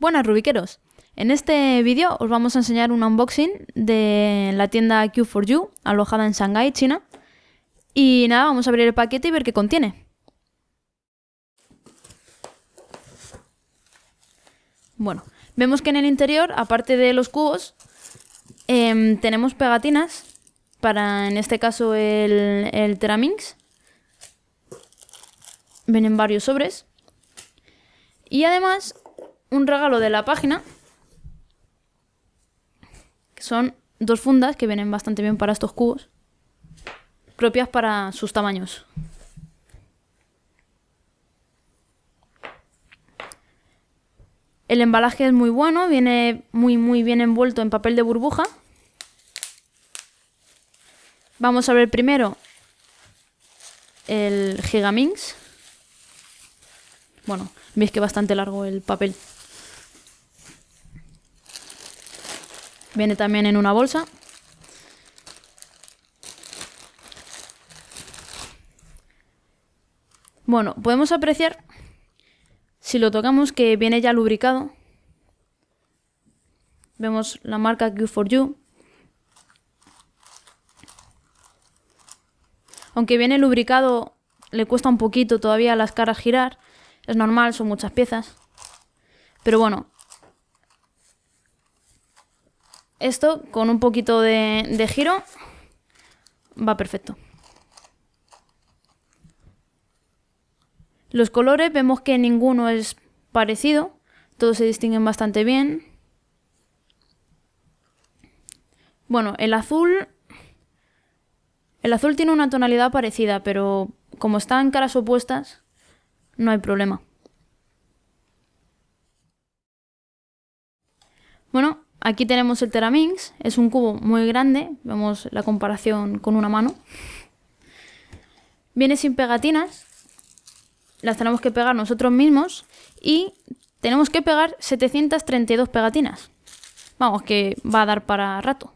Buenas Rubiqueros, en este vídeo os vamos a enseñar un unboxing de la tienda Q4U alojada en Shanghai, China. Y nada, vamos a abrir el paquete y ver qué contiene. Bueno, vemos que en el interior, aparte de los cubos, em, tenemos pegatinas para, en este caso, el, el Teraminx. Vienen varios sobres. Y además un regalo de la página, que son dos fundas que vienen bastante bien para estos cubos, propias para sus tamaños. El embalaje es muy bueno, viene muy muy bien envuelto en papel de burbuja. Vamos a ver primero el Gigaminx. Bueno, veis que bastante largo el papel. Viene también en una bolsa. Bueno, podemos apreciar, si lo tocamos, que viene ya lubricado. Vemos la marca Q4U. Aunque viene lubricado, le cuesta un poquito todavía las caras girar. Es normal, son muchas piezas. Pero bueno, esto con un poquito de, giro va perfecto. Los colores vemos que ninguno es parecido, todos se distinguen bastante bien. Bueno, el azul... El azul tiene una tonalidad parecida, pero como están caras opuestas, no hay problema. Bueno, aquí tenemos el Teraminx, es un cubo muy grande, vemos la comparación con una mano. Viene sin pegatinas, las tenemos que pegar nosotros mismos y tenemos que pegar 732 pegatinas. Vamos, que va a dar para rato.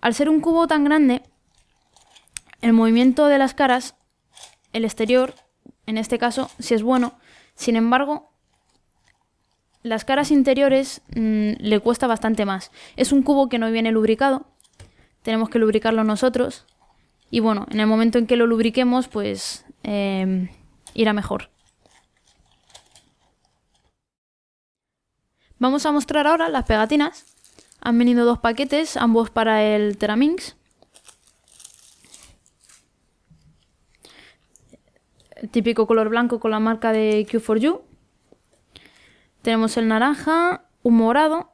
Al ser un cubo tan grande, el movimiento de las caras, el exterior, en este caso, si es bueno. Sin embargo, las caras interiores mm, le cuesta bastante más. Es un cubo que no viene lubricado, tenemos que lubricarlo nosotros. Y bueno, en el momento en que lo lubriquemos, pues em, irá mejor. Vamos a mostrar ahora las pegatinas. Han venido dos paquetes, ambos para el Teraminx. El típico color blanco con la marca de Q4U. Tenemos el naranja, un morado,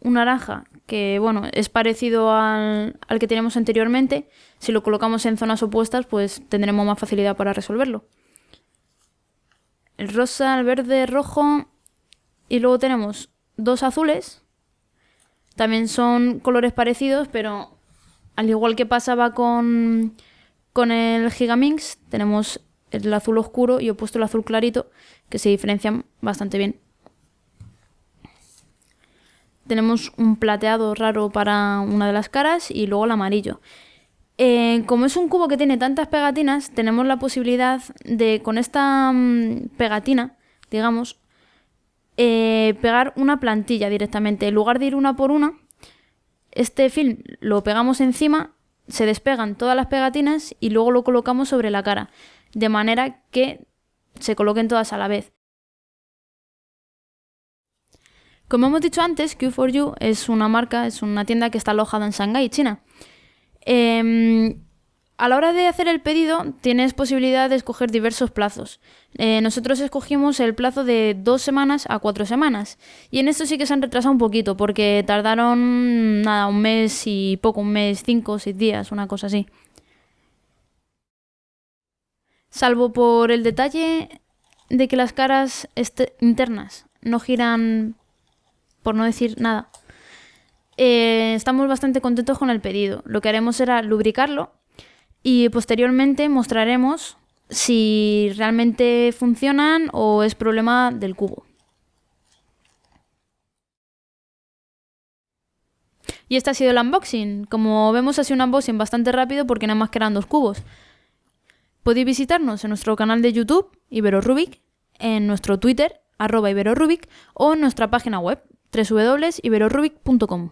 un naranja que bueno, es parecido al, que teníamos anteriormente. Si lo colocamos en zonas opuestas, pues tendremos más facilidad para resolverlo. El rosa, el verde, rojo y luego tenemos dos azules. También son colores parecidos, pero al igual que pasaba con, con el Gigaminx, tenemos el azul oscuro y opuesto el azul clarito, que se diferencian bastante bien. Tenemos un plateado raro para una de las caras y luego el amarillo. Eh, como es un cubo que tiene tantas pegatinas, tenemos la posibilidad de, con esta mm, pegatina, digamos, eh, pegar una plantilla directamente. En lugar de ir una por una, este film lo pegamos encima, se despegan todas las pegatinas y luego lo colocamos sobre la cara de manera que se coloquen todas a la vez. Como hemos dicho antes, Q4U es una marca, es una tienda que está alojada en Shanghái, China. Em, a la hora de hacer el pedido tienes posibilidad de escoger diversos plazos. Eh, nosotros escogimos el plazo de dos semanas a cuatro semanas. Y en esto sí que se han retrasado un poquito porque tardaron nada, un mes y poco, un mes, cinco o seis días, una cosa así. Salvo por el detalle de que las caras internas no giran, por no decir nada. Eh, estamos bastante contentos con el pedido. Lo que haremos será lubricarlo y posteriormente mostraremos si realmente funcionan o es problema del cubo. Y este ha sido el unboxing. Como vemos ha sido un unboxing bastante rápido porque nada más que eran dos cubos. Podéis visitarnos en nuestro canal de YouTube, IberoRubic, en nuestro Twitter, arroba IberoRubic, o en nuestra página web, www.iberorubic.com.